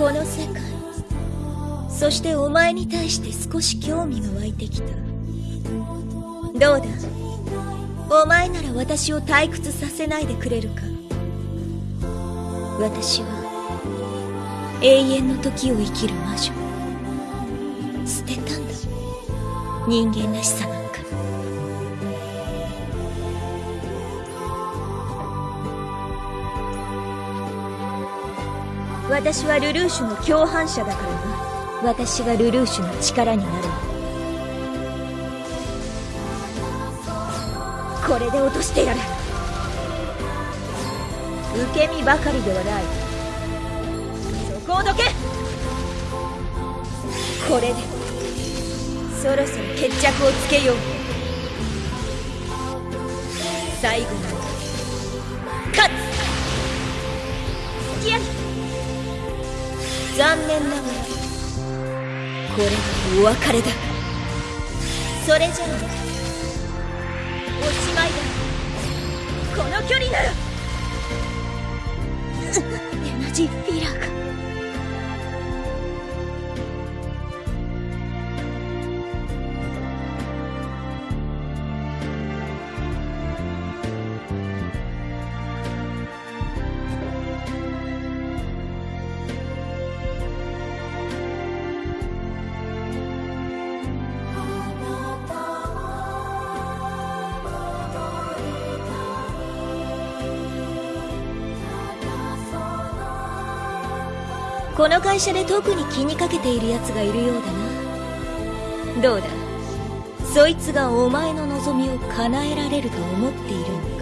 この世界そしてお前に対して少し興味が湧いてきた。どうだ？お前なら私を退屈させないでくれるか。私は永遠の時を生きる魔女。捨てたんだ。人間らしさな私はルルーシュの共犯者だからな私がルルーシュの力にな。るこれで落としてやる受け身ばかりではない。そこをどけ。これでそろそろ決着をつけよう最後まで勝つ。付き合い残念ながらこれはお別れだ。それじゃあおしまいだ。この距離なら。エナジーフィラーがこの会社で特に気にかけている奴がいるようだな。どうだ？そいつがお前の望みを叶えられると思っているんだ